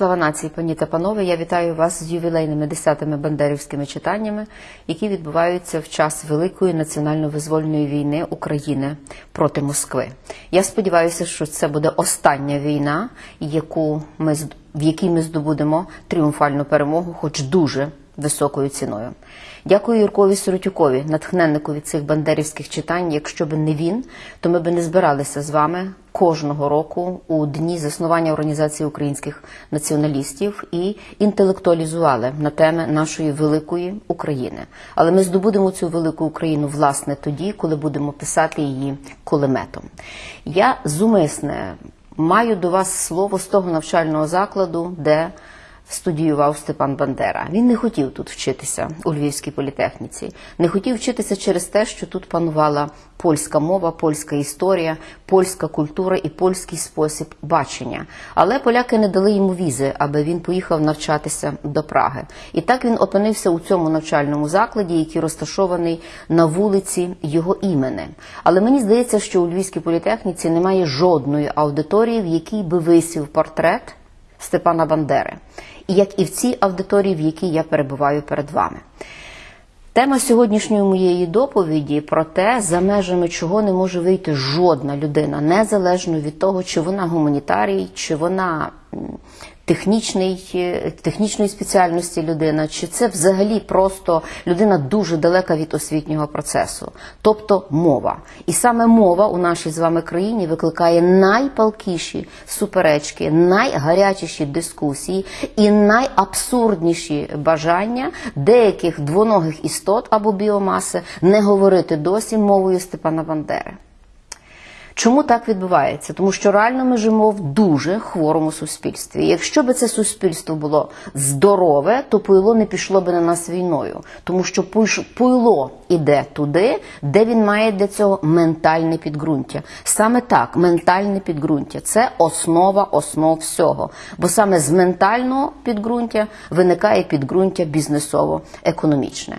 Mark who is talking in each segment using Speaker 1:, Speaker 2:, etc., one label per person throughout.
Speaker 1: Слава нації, пані та панове! Я вітаю вас з ювілейними десятими бандерівськими читаннями, які відбуваються в час Великої національно-визвольної війни України проти Москви. Я сподіваюся, що це буде остання війна, яку ми в якій ми здобудемо тріумфальну перемогу, хоч дуже високою ціною. Дякую Юркові Сиротюкові, натхненнику від цих бандерівських читань. Якщо б не він, то ми б не збиралися з вами кожного року у дні заснування організації українських націоналістів і інтелектуалізували на теми нашої великої України. Але ми здобудемо цю велику Україну власне тоді, коли будемо писати її кулеметом. Я зумисне маю до вас слово з того навчального закладу, де студіював Степан Бандера. Він не хотів тут вчитися у Львівській політехніці. Не хотів вчитися через те, що тут панувала польська мова, польська історія, польська культура і польський спосіб бачення. Але поляки не дали йому візи, аби він поїхав навчатися до Праги. І так він опинився у цьому навчальному закладі, який розташований на вулиці його імени. Але мені здається, що у Львівській політехніці немає жодної аудиторії, в якій би висів портрет Степана Бандери, як і в цій аудиторії, в якій я перебуваю перед вами. Тема сьогоднішньої моєї доповіді про те, за межами чого не може вийти жодна людина, незалежно від того, чи вона гуманітарій, чи вона технічний, е, технічної спеціальності людина, чи це взагалі просто людина дуже далека від освітнього процесу, тобто мова. І саме мова у нашій з вами країні викликає найпалкіші суперечки, найгарячіші дискусії і найабсурдніші бажання деяких двоногих істот або біомаси не говорити досі мовою Степана Бандери. Чому так відбувається? Тому що реально ми живемо в дуже хворому суспільстві. Якщо би це суспільство було здорове, то пуйло не пішло би на нас війною, тому що пуйло іде туди, де він має для цього ментальне підґрунтя. Саме так, ментальне підґрунтя це основа основ всього. Бо саме з ментального підґрунтя виникає підґрунтя бізнесово-економічне.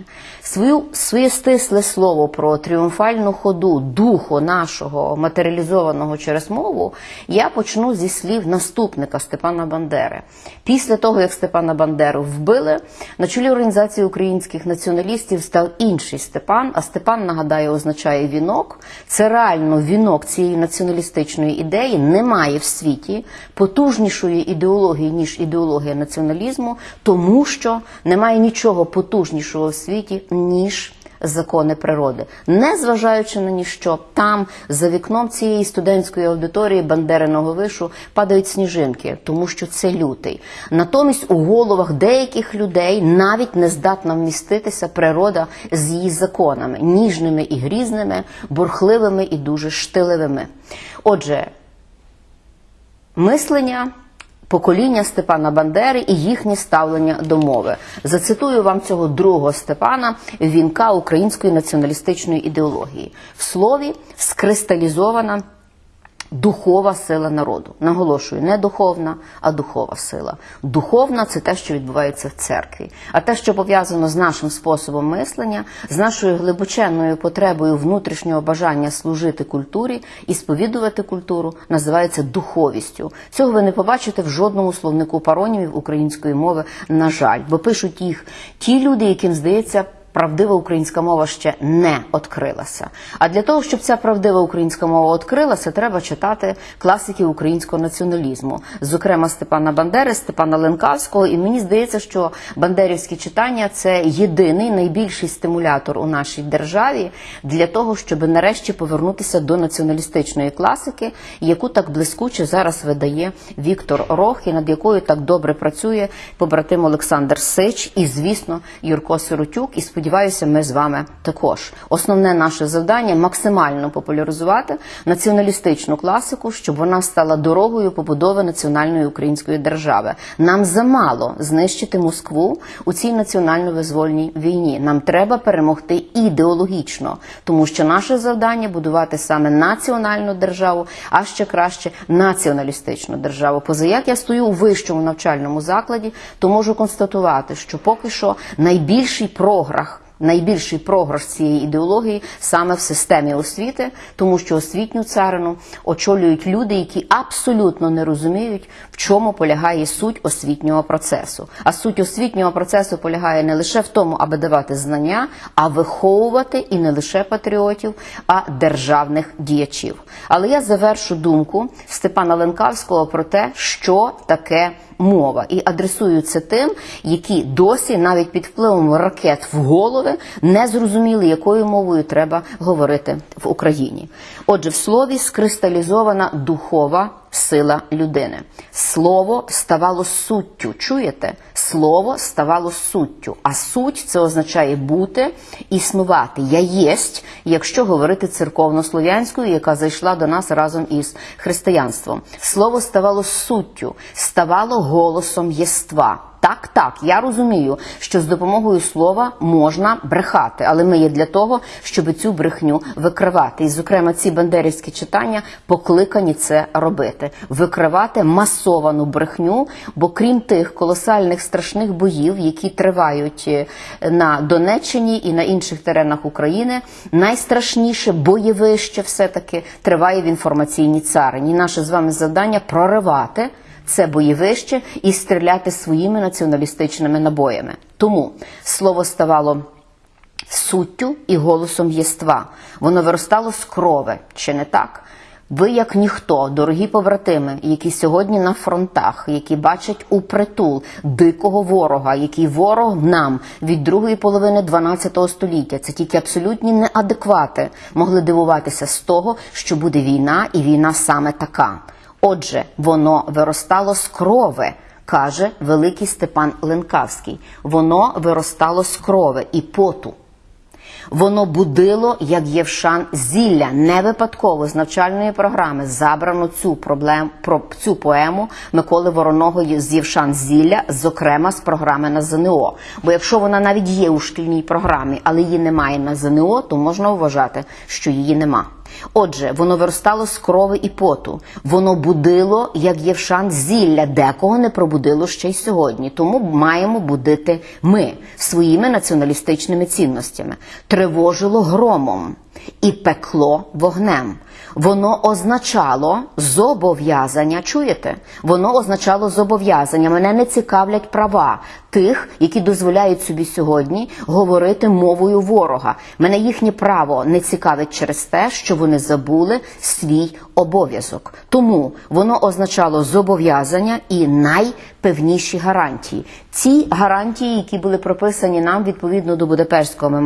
Speaker 1: Своє стисле слово про тріумфальну ходу духу нашого матеріалізованого через мову я почну зі слів наступника Степана Бандери. Після того, як Степана Бандеру вбили, на чолі організації українських націоналістів став інший Степан. А Степан нагадаю, означає вінок. Це реально вінок цієї націоналістичної ідеї. Немає в світі потужнішої ідеології ніж ідеологія націоналізму, тому що немає нічого потужнішого в світі ніж закони природи, не зважаючи на ніщо, там за вікном цієї студентської аудиторії Бандериного вишу падають сніжинки, тому що це лютий. Натомість у головах деяких людей навіть не здатна вміститися природа з її законами, ніжними і грізними, бурхливими і дуже штиливими. Отже, мислення покоління Степана Бандери і їхнє ставлення до мови. Зацитую вам цього другого Степана, вінка української націоналістичної ідеології. В слові скристалізована духова сила народу. Наголошую, не духовна, а духова сила. Духовна це те, що відбувається в церкві. А те, що пов'язано з нашим способом мислення, з нашою глибоченною потребою внутрішнього бажання служити культурі і сповідувати культуру, називається духовістю. Цього ви не побачите в жодному словнику паронімів української мови, на жаль, бо пишуть їх ті люди, яким здається. Правдива українська мова ще не відкрилася. А для того, щоб ця правдива українська мова відкрилася, треба читати класиків українського націоналізму, зокрема Степана Бандери, Степана Ленкавського. І мені здається, що бандерівські читання це єдиний найбільший стимулятор у нашій державі для того, щоб нарешті повернутися до націоналістичної класики, яку так блискуче зараз видає Віктор Рох, і над якою так добре працює побратим Олександр Сич і, звісно, Юрко Сиротюк. І сподіваюся, ми з вами також. Основне наше завдання максимально популяризувати націоналістичну класику, щоб вона стала дорогою побудови національної української держави. Нам замало знищити Москву у цій національно-визвольній війні. Нам треба перемогти ідеологічно, тому що наше завдання будувати саме національну державу, а ще краще націоналістичну державу. Поза як я стою у вищому навчальному закладі, то можу констатувати, що поки що найбільший програх найбільший програш цієї ідеології саме в системі освіти, тому що освітню царину очолюють люди, які абсолютно не розуміють, в чому полягає суть освітнього процесу. А суть освітнього процесу полягає не лише в тому, аби давати знання, а виховувати і не лише патріотів, а державних діячів. Але я завершу думку Степана Ленкавського про те, що таке мова, і адресую це тим, які досі навіть під впливом ракет в голови не зрозуміли, якою мовою треба говорити в Україні. Отже, в слові скристалізована духова сила людини. Слово ставало суттю. Чуєте? Слово ставало суттю. А суть це означає бути, існувати. Я єсть, якщо говорити церковнослов'янською, яка зайшла до нас разом із християнством. Слово ставало суттю, ставало голосом єства. Так, так, я розумію, що з допомогою слова можна брехати, але ми є для того, щоб цю брехню викривати. І, зокрема, ці бандерівські читання покликані це робити: викривати масовану брехню. Бо крім тих колосальних страшних боїв, які тривають е, на Донеччині і на інших теренах України, найстрашніше бойовище все таки триває в інформаційній царині. Наше з вами завдання проривати це бойовище і стріляти своїми націоналістичними набоями. Тому слово ставало суттю і голосом єства. Воно виростало з крови, чи не так? Ви, як ніхто, дорогі побратими, які сьогодні на фронтах, які бачать у притул дикого ворога, який ворог нам від другої половини 12 століття, це тільки абсолютні неадеквати могли дивуватися з того, що буде війна, і війна саме така. Отже, воно виростало з крови, каже великий Степан Ленкавський. Воно виростало з крови і поту. Воно будило, як Євшан, зілля не випадково з навчальної програми забрано цю проблем про цю поему Миколи Вороного з Євшан зілля, зокрема з програми на ЗНО. Бо якщо вона навіть є у шкільній програмі, але її немає на ЗНО, то можна вважати, що її нема. Отже, воно виростало з крови і поту, воно будило, як Євшан зілля, декого не пробудило ще й сьогодні. Тому маємо будити ми своїми націоналістичними цінностями, тривожило громом і пекло вогнем. Воно означало зобов'язання. Чуєте? Воно означало зобов'язання. Мене не цікавлять права тих, які дозволяють собі сьогодні говорити мовою ворога. Мене їхнє право не цікавить через те, що вони забули свій обов'язок. Тому воно означало зобов'язання і найпевніші гарантії. Ці гарантії, які були прописані нам відповідно до Будапештського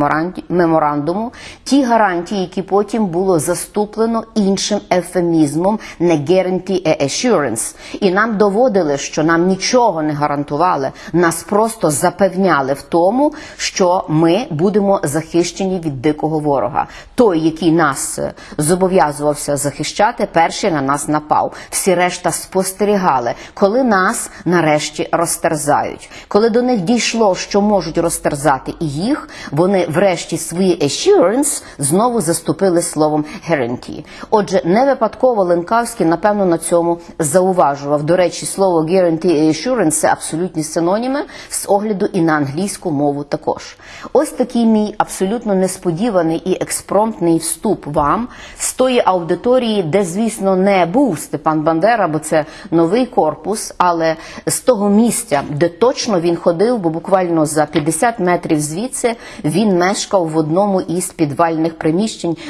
Speaker 1: меморандуму, ті гарантії, які потім було заступлено іншим ефемізмом не guarantee a assurance. І нам доводили, що нам нічого не гарантували, нас просто запевняли в тому, що ми будемо захищені від дикого ворога. Той, який нас е, зобов'язувався захищати, перший на нас напав. Всі решта спостерігали, коли нас нарешті розтерзають. Коли до них дійшло, що можуть розтерзати і їх, вони врешті свої assurance знову заступили словом guarantee. Отже, не випадково Ленкавський, напевно, на цьому зауважував. До речі, слово guarantee і assurance – це абсолютні синоніми з огляду і на англійську мову також. Ось такий мій абсолютно несподіваний і експромтний вступ вам з тої аудиторії, де, звісно, не був Степан Бандера, бо це новий корпус, але з того місця, де точно він ходив, бо буквально за 50 метрів звідси він мешкав в одному із підвальних приміщень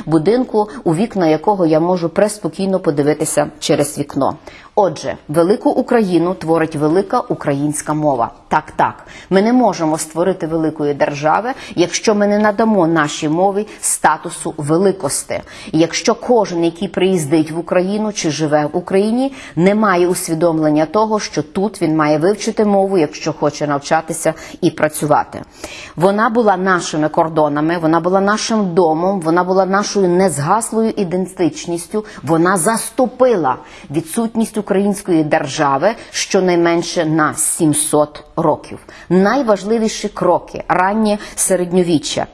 Speaker 1: будинку, у вікна якого я можу преспокійно подивитися через вікно. Отже, велику Україну творить велика українська мова. Так, так, ми не можемо створити великої держави, якщо ми не надамо нашій мові статусу великости. Якщо кожен, який приїздить в Україну чи живе в Україні, не має усвідомлення того, що тут він має вивчити мову, якщо хоче навчатися і працювати. Вона була нашими кордонами, вона була нашим домом, вона була нашою незгаслою ідентичністю. Вона заступила відсутність української держави щонайменше на 700 років. Найважливіші кроки раннє середньовіччя,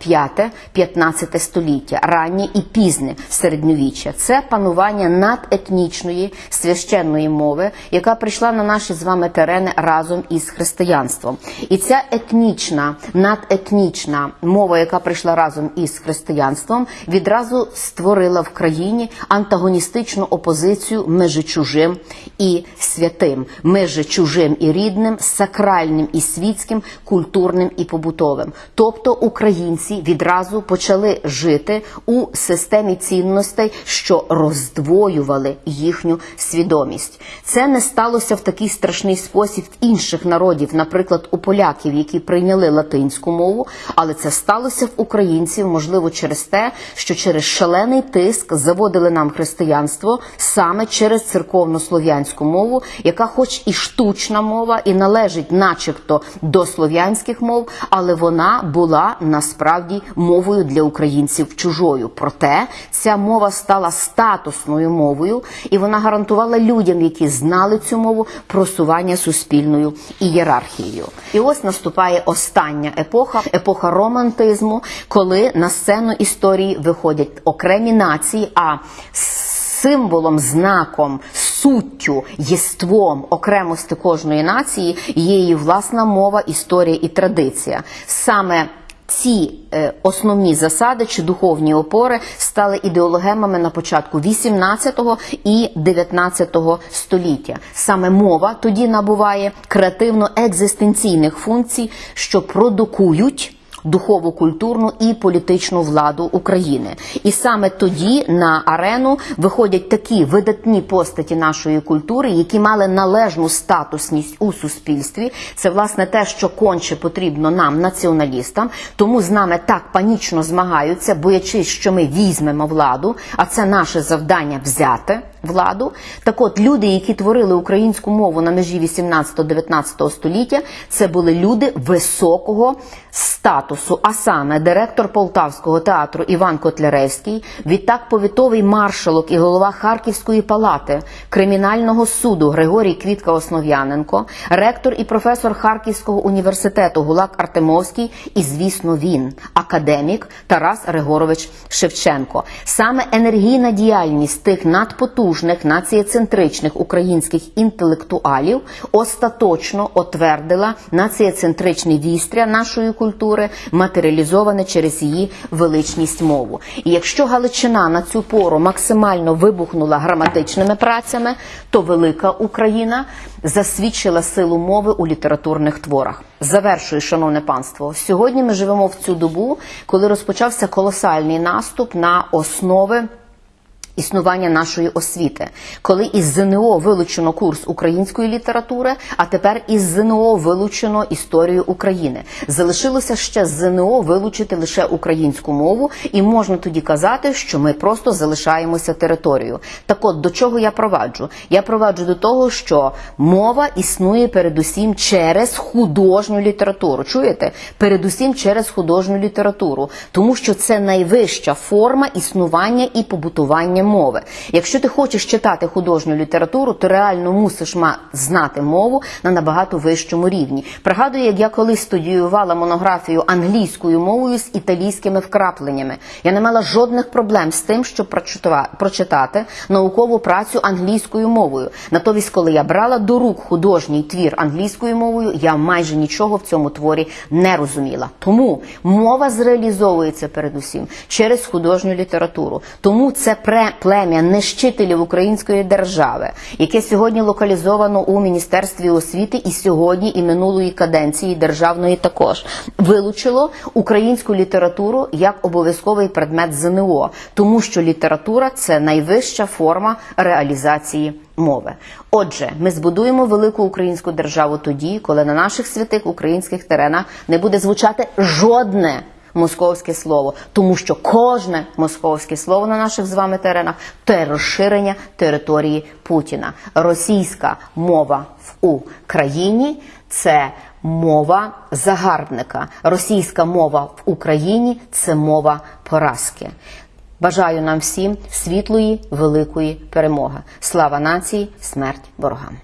Speaker 1: 5-15 століття, раннє і пізне середньовіччя це панування надетнічної священної мови, яка прийшла на наші з вами терени разом із християнством. І ця етнічна, надетнічна мова, яка прийшла разом із християнством, відразу створила в країні антагоністичну опозицію між чужим і святим, між чужим і рідним, сакральним і світським, культурним і побутовим. Тобто українці відразу почали жити у системі цінностей, що роздвоювали їхню свідомість. Це не сталося в такий страшний спосіб в інших народів, наприклад, у поляків, які прийняли латинську мову, але це сталося в українців, можливо, через те, що через шалений тиск заводили нам християнство саме через церковно-слов'янську мову, яка, хоч і штучна мова, і належить, начебто, до слов'янських мов, але вона була насправді мовою для українців чужою. Проте ця мова стала статусною мовою, і вона гарантувала людям, які знали цю мову, просування суспільною ієрархією. І ось наступає остання епоха, епоха романтизму, коли на сцену історії виходять окремі нації. а Символом, знаком, суттю, єством окремості кожної нації є її власна мова, історія і традиція. Саме ці е, основні засади чи духовні опори стали ідеологемами на початку 18 і 19 століття. Саме мова тоді набуває креативно-екзистенційних функцій, що продукують духову, культурну і політичну владу України. І саме тоді на арену виходять такі видатні постаті нашої культури, які мали належну статусність у суспільстві. Це власне те, що конче потрібно нам, націоналістам, тому з нами так панічно змагаються, боячись, що ми візьмемо владу, а це наше завдання взяти владу. Так от люди, які творили українську мову на межі 18-19 століття, це були люди високого статусу, а саме директор Полтавського театру Іван Котляревський, відтак повітовий маршалок і голова Харківської палати кримінального суду Григорій Квітка Основ'яненко, ректор і професор Харківського університету Гулак Артемовський, і, звісно, він, академік Тарас Григорович Шевченко. Саме енергійна діяльність тих надпотужних націєцентричних українських інтелектуалів остаточно отвердила націєцентричний вістря нашої культури, матеріалізоване через її величність мову. І якщо Галичина на цю пору максимально вибухнула граматичними працями, то велика Україна засвідчила силу мови у літературних творах. Завершую, шановне панство. Сьогодні ми живемо в цю добу, коли розпочався колосальний наступ на основи. Існування нашої освіти, коли із ЗНО вилучено курс української літератури, а тепер із ЗНО вилучено історію України. Залишилося ще з ЗНО вилучити лише українську мову, і можна тоді казати, що ми просто залишаємося територією. Так от до чого я проваджу? Я проваджу до того, що мова існує передусім через художню літературу. Чуєте? Передусім через художню літературу, тому що це найвища форма існування і побутування мови. Якщо ти хочеш читати художню літературу, то реально мусиш знати мову на набагато вищому рівні. Пригадую, як я колись студіювала монографію англійською мовою з італійськими вкрапленнями. Я не мала жодних проблем з тим, щоб прочитати наукову працю англійською мовою. Натомість, коли я брала до рук художній твір англійською мовою, я майже нічого в цьому творі не розуміла. Тому мова зреалізовується передусім через художню літературу. Тому це пре плем'я нищителів української держави, яке сьогодні локалізовано у міністерстві освіти і сьогодні і минулої каденції державної також вилучило українську літературу як обов'язковий предмет ЗНО, тому що література це найвища форма реалізації. Мови, отже, ми збудуємо велику українську державу тоді, коли на наших святих українських теренах не буде звучати жодне московське слово, тому що кожне московське слово на наших з вами теренах це розширення території Путіна. Російська мова в Україні це мова загарбника. Російська мова в Україні це мова поразки. Бажаю нам всім світлої, великої перемоги. Слава нації, смерть ворогам.